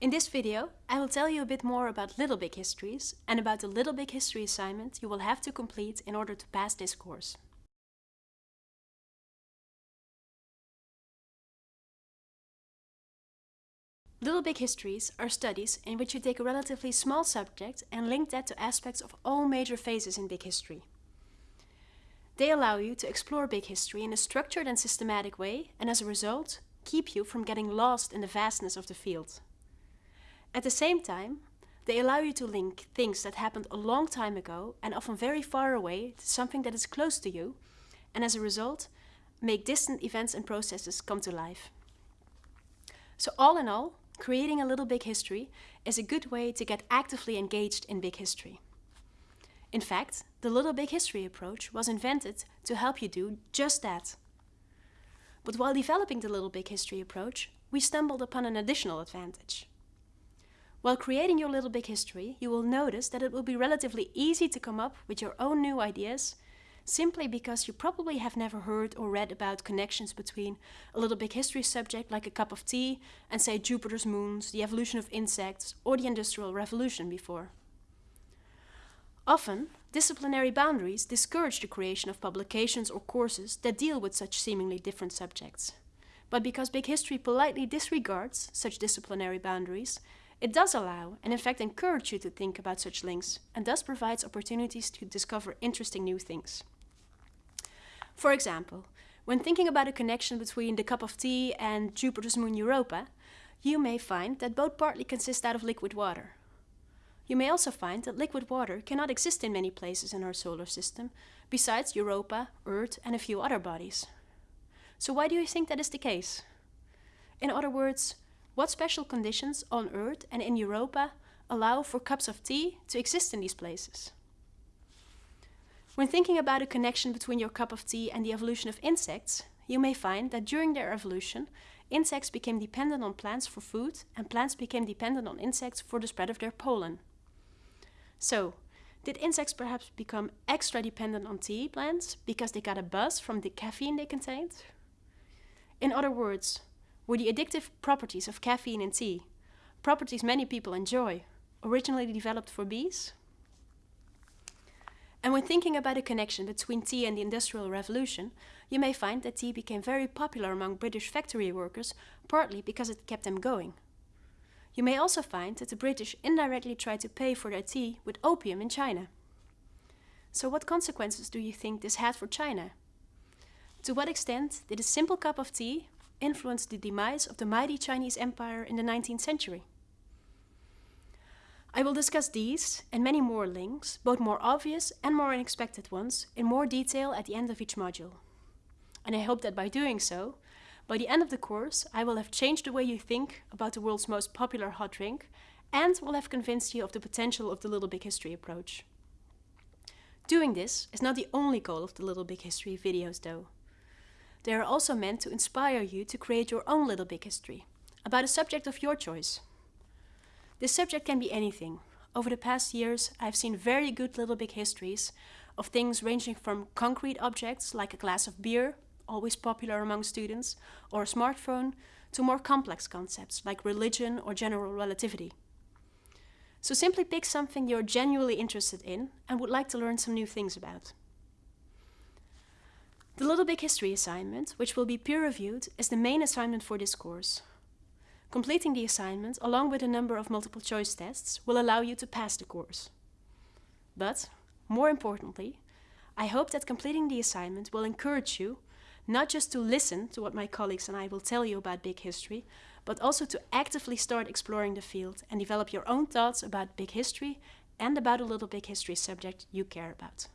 In this video, I will tell you a bit more about Little Big Histories and about the Little Big History assignment you will have to complete in order to pass this course. Little Big Histories are studies in which you take a relatively small subject and link that to aspects of all major phases in big history. They allow you to explore big history in a structured and systematic way and as a result, keep you from getting lost in the vastness of the field. At the same time, they allow you to link things that happened a long time ago and often very far away to something that is close to you and as a result, make distant events and processes come to life. So all in all, creating a little big history is a good way to get actively engaged in big history. In fact, the Little Big History approach was invented to help you do just that. But while developing the Little Big History approach, we stumbled upon an additional advantage. While creating your Little Big History, you will notice that it will be relatively easy to come up with your own new ideas simply because you probably have never heard or read about connections between a little big history subject like a cup of tea and say Jupiter's moons, the evolution of insects or the Industrial Revolution before. Often, disciplinary boundaries discourage the creation of publications or courses that deal with such seemingly different subjects. But because big history politely disregards such disciplinary boundaries, it does allow and in fact encourage you to think about such links and thus provides opportunities to discover interesting new things. For example, when thinking about a connection between the cup of tea and Jupiter's moon Europa, you may find that both partly consist out of liquid water. You may also find that liquid water cannot exist in many places in our solar system, besides Europa, Earth and a few other bodies. So why do you think that is the case? In other words, what special conditions on Earth and in Europa allow for cups of tea to exist in these places? When thinking about a connection between your cup of tea and the evolution of insects, you may find that during their evolution, insects became dependent on plants for food and plants became dependent on insects for the spread of their pollen. So, did insects perhaps become extra dependent on tea plants because they got a buzz from the caffeine they contained? In other words, were the addictive properties of caffeine in tea, properties many people enjoy, originally developed for bees? And when thinking about a connection between tea and the Industrial Revolution, you may find that tea became very popular among British factory workers, partly because it kept them going. You may also find that the British indirectly tried to pay for their tea with opium in China. So what consequences do you think this had for China? To what extent did a simple cup of tea influenced the demise of the mighty Chinese Empire in the 19th century. I will discuss these and many more links, both more obvious and more unexpected ones, in more detail at the end of each module. And I hope that by doing so, by the end of the course, I will have changed the way you think about the world's most popular hot drink and will have convinced you of the potential of the Little Big History approach. Doing this is not the only goal of the Little Big History videos though. They are also meant to inspire you to create your own little big history, about a subject of your choice. This subject can be anything. Over the past years, I've seen very good little big histories of things ranging from concrete objects like a glass of beer, always popular among students, or a smartphone, to more complex concepts like religion or general relativity. So simply pick something you're genuinely interested in and would like to learn some new things about. The Little Big History assignment, which will be peer-reviewed, is the main assignment for this course. Completing the assignment, along with a number of multiple choice tests, will allow you to pass the course. But, more importantly, I hope that completing the assignment will encourage you not just to listen to what my colleagues and I will tell you about big history, but also to actively start exploring the field and develop your own thoughts about big history and about a little big history subject you care about.